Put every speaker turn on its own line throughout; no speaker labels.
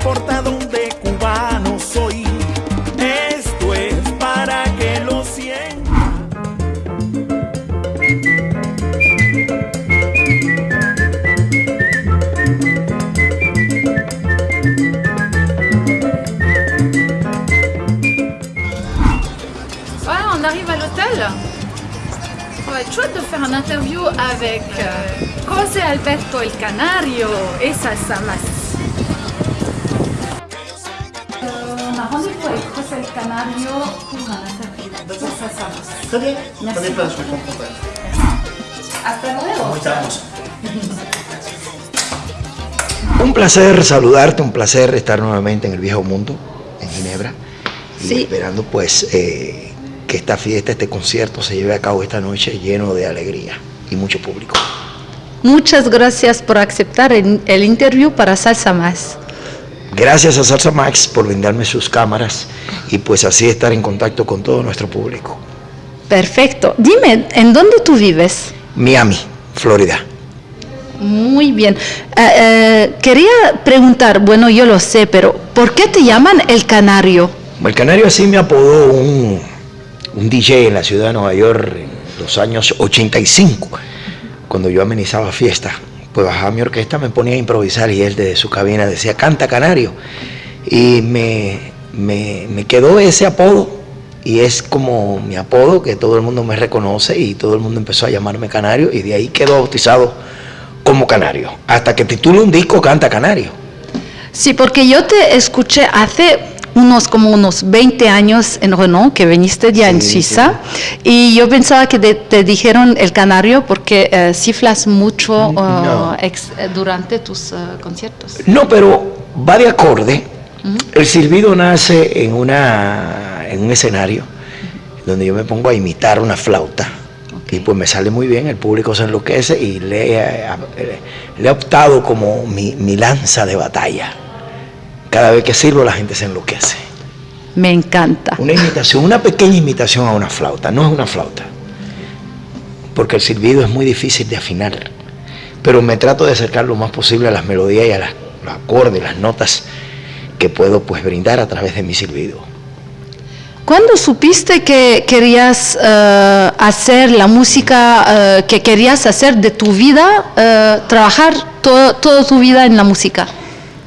importa dónde cubano soy. Esto es para que lo sienta.
Voilà, on arrive à l'hôtel. Ça va être chouette de faire une interview avec euh, José Alberto el Canario et Salsa Mas. On a rendez-vous avec José el Canario
bien.
Hasta luego.
Estamos.
Un placer saludarte, un placer estar nuevamente en el viejo mundo, en Ginebra, y
Sí.
esperando pues eh, que esta fiesta, este concierto se lleve a cabo esta noche lleno de alegría y mucho público.
Muchas gracias por aceptar el, el interview para Salsa Más.
Gracias a Salsa Max por brindarme sus cámaras y pues así estar en contacto con todo nuestro público.
Perfecto. Dime, ¿en dónde tú vives?
Miami, Florida.
Muy bien. Eh, eh, quería preguntar, bueno, yo lo sé, pero ¿por qué te llaman el canario?
El Canario así me apodó un, un DJ en la ciudad de Nueva York en los años 85, cuando yo amenizaba fiesta. Pues bajaba mi orquesta, me ponía a improvisar y él desde su cabina decía, canta Canario. Y me, me, me quedó ese apodo y es como mi apodo que todo el mundo me reconoce y todo el mundo empezó a llamarme Canario y de ahí quedó bautizado como Canario. Hasta que titule un disco, canta Canario.
Sí, porque yo te escuché hace unos como unos 20 años en Renault, que viniste ya en
Sí,
Suiza, y yo pensaba que te, te dijeron el canario porque eh, ciflas mucho
No.
eh, ex- eh, durante tus eh, conciertos.
No, pero va de acorde. El silbido nace en, una, en un escenario donde yo me pongo a imitar una flauta. Y pues me sale muy bien, el público se enloquece y le, he- le he optado como mi, mi lanza de batalla. Cada vez que sirvo la gente se enloquece.
Me encanta.
Una imitación, una pequeña imitación a una flauta, no es una flauta. Porque el silbido es muy difícil de afinar. Pero me trato de acercar lo más posible a las melodías y a las- los acordes, las notas que puedo pues brindar a través de mi silbido.
¿Cuándo supiste que querías eh, hacer la música eh, que querías hacer de tu vida, eh, trabajar to- toda tu vida en la música?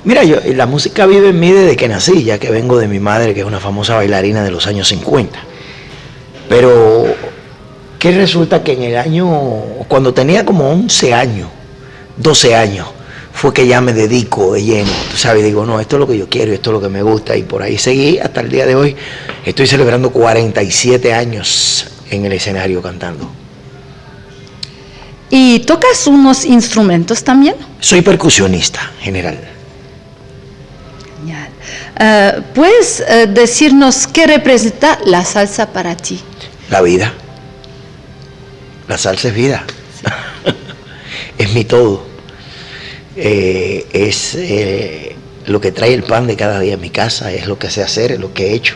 Mira, yo, la música vive en mí desde que nací, ya que vengo de mi madre, que es una famosa bailarina de los años 50. Pero que resulta que en el año, cuando tenía como 11 años, 12 años, fue que ya me dedico de lleno, tú sabes, digo, no, esto es lo que yo quiero, esto es lo que me gusta, y por ahí seguí hasta el día de hoy. Estoy celebrando 47 años en el escenario cantando.
¿Y tocas unos instrumentos también?
Soy percusionista general.
Eh, ¿Puedes eh, decirnos qué representa la salsa para ti?
La vida. La salsa es vida. es mi todo. Eh, es lo que trae el pan de cada día en mi casa, es lo que sé hacer, es lo que he hecho.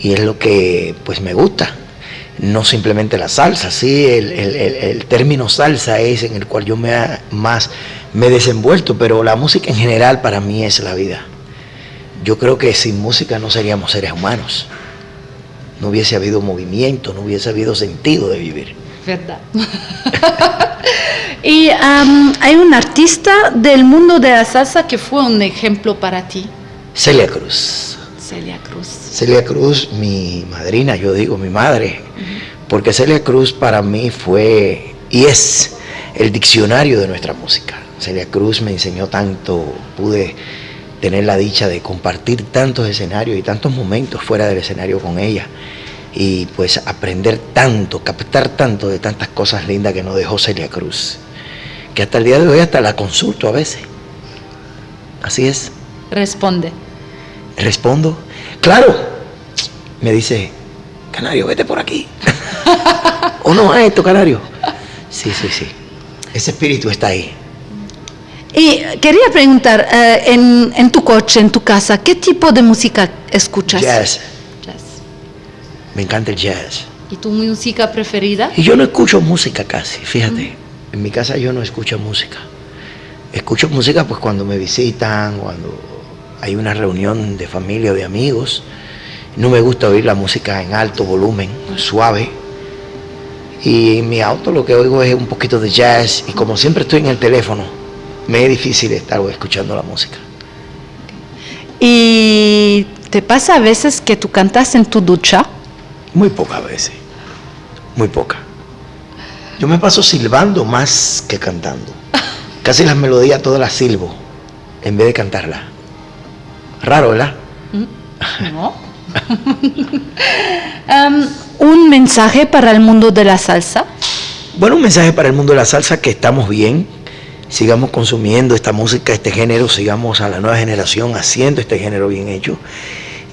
Y es lo que pues me gusta. No simplemente la salsa, sí, el, término salsa es en el cual yo me más me he desenvuelto, pero la música en general para mí es la vida. Yo creo que sin música no seríamos seres humanos no hubiese habido movimiento, no hubiese habido sentido de vivir.
Verdad. y hay un artista del mundo de la salsa que fue un ejemplo para ti,
Celia Cruz.
Celia Cruz.
Celia Cruz, mi madrina, yo digo mi madre, porque Celia Cruz para mí fue y es el diccionario de nuestra música. Celia Cruz me enseñó tanto, pude tener la dicha de compartir tantos escenarios y tantos momentos fuera del escenario con ella y pues aprender tanto, captar tanto de tantas cosas lindas que nos dejó Celia Cruz, que hasta el día de hoy hasta la consulto a veces. Así es.
Responde.
Respondo, claro. Me dice, Canario, vete por aquí. o no a esto, Canario. Sí, sí, sí. Ese espíritu está ahí.
Y quería preguntar, eh, en, en tu coche, en tu casa, ¿qué tipo de música escuchas?
Jazz.
Jazz.
Me encanta el jazz.
¿Y tu música preferida?
Y yo no escucho música casi, fíjate. En mi casa yo no escucho música. Escucho música pues cuando me visitan, cuando hay una reunión de familia o de amigos, no me gusta oír la música en alto volumen, suave. Y en mi auto lo que oigo es un poquito de jazz y como siempre estoy en el teléfono, me es difícil estar escuchando la música.
¿Y te pasa a veces que tú cantas en tu ducha?
Muy pocas veces, muy pocas. Yo me paso silbando más que cantando. Casi las melodías todas las silbo en vez de cantarlas. Raro, ¿verdad?
No. Um, ¿Un mensaje para el mundo de la salsa?
Bueno, un mensaje para el mundo de la salsa que estamos bien, sigamos consumiendo esta música, este género, sigamos a la nueva generación haciendo este género bien hecho.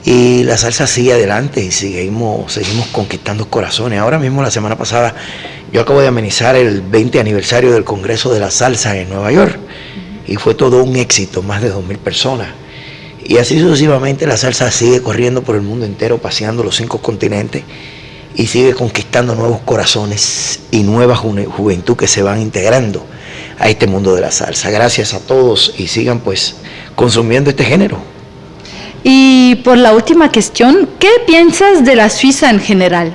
Y la salsa sigue adelante y seguimos, seguimos conquistando corazones. Ahora mismo, la semana pasada, yo acabo de amenizar el 20 aniversario del Congreso de la Salsa en Nueva York y fue todo un éxito, más de 2.000 personas. Y así sucesivamente la salsa sigue corriendo por el mundo entero, paseando los cinco continentes y sigue conquistando nuevos corazones y nueva juventud que se van integrando a este mundo de la salsa. Gracias a todos y sigan pues consumiendo este género.
Y por la última cuestión, ¿qué piensas de la Suiza en general?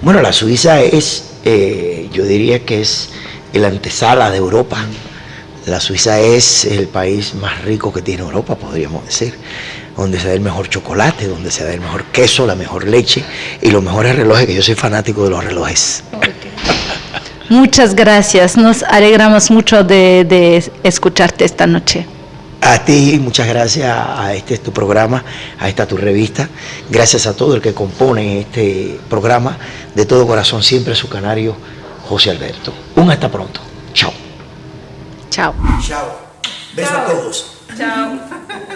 Bueno, la Suiza es, eh, yo diría que es el antesala de Europa. La Suiza es el país más rico que tiene Europa, podríamos decir, donde se da el mejor chocolate, donde se da el mejor queso, la mejor leche y los mejores relojes, que yo soy fanático de los relojes.
Muchas gracias, nos alegramos mucho de, de escucharte esta noche.
A ti, muchas gracias a este tu programa, a esta tu revista. Gracias a todo el que compone este programa. De todo corazón, siempre su canario, José Alberto. Un hasta pronto. Chao.
Chao.
Chao. Beso a todos.
Chao.